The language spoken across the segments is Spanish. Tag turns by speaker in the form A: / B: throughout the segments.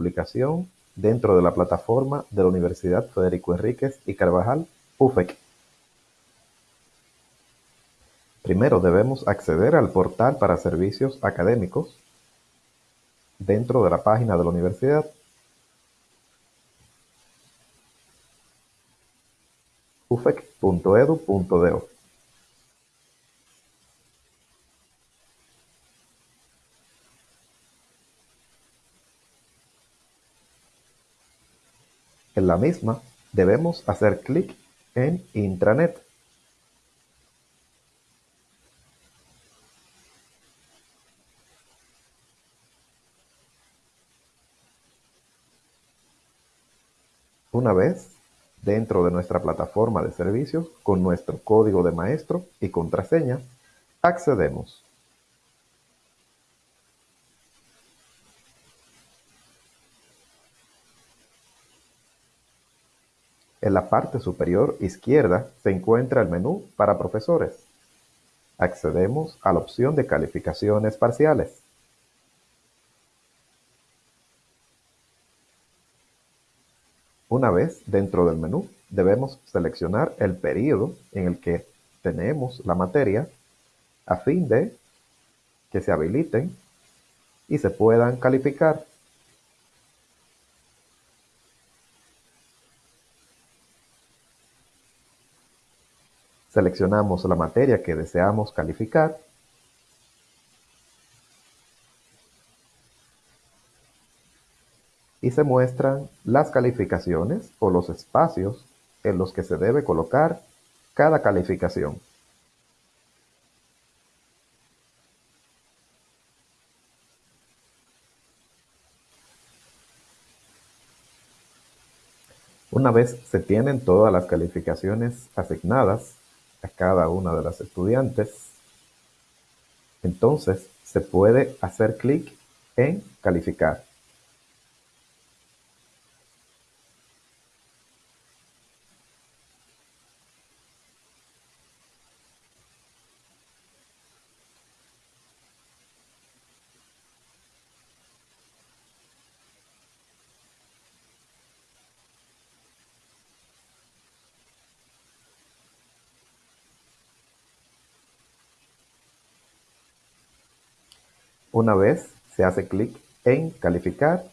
A: publicación dentro de la plataforma de la Universidad Federico Henríquez y Carvajal, UFEC. Primero debemos acceder al portal para servicios académicos dentro de la página de la universidad. ufec.edu.do En la misma, debemos hacer clic en Intranet. Una vez dentro de nuestra plataforma de servicios, con nuestro código de maestro y contraseña, accedemos. En la parte superior izquierda se encuentra el menú para profesores. Accedemos a la opción de calificaciones parciales. Una vez dentro del menú, debemos seleccionar el período en el que tenemos la materia a fin de que se habiliten y se puedan calificar. Seleccionamos la materia que deseamos calificar y se muestran las calificaciones o los espacios en los que se debe colocar cada calificación. Una vez se tienen todas las calificaciones asignadas a cada una de las estudiantes, entonces se puede hacer clic en calificar. Una vez se hace clic en Calificar,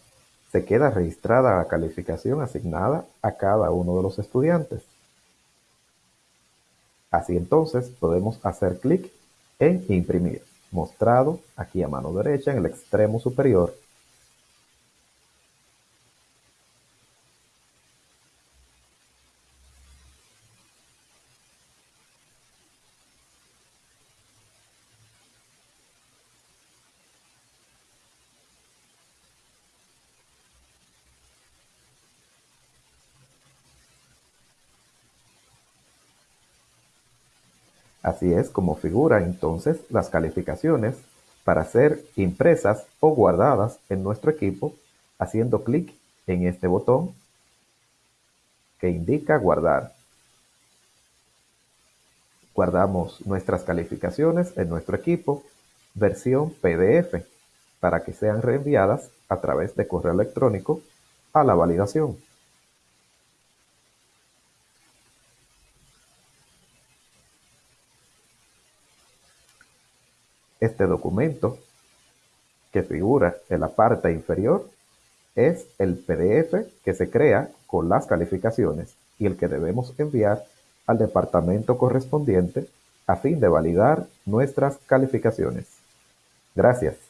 A: se queda registrada la calificación asignada a cada uno de los estudiantes. Así entonces podemos hacer clic en Imprimir, mostrado aquí a mano derecha en el extremo superior Así es como figuran entonces las calificaciones para ser impresas o guardadas en nuestro equipo haciendo clic en este botón que indica guardar. Guardamos nuestras calificaciones en nuestro equipo versión PDF para que sean reenviadas a través de correo electrónico a la validación. Este documento, que figura en la parte inferior, es el PDF que se crea con las calificaciones y el que debemos enviar al departamento correspondiente a fin de validar nuestras calificaciones. Gracias.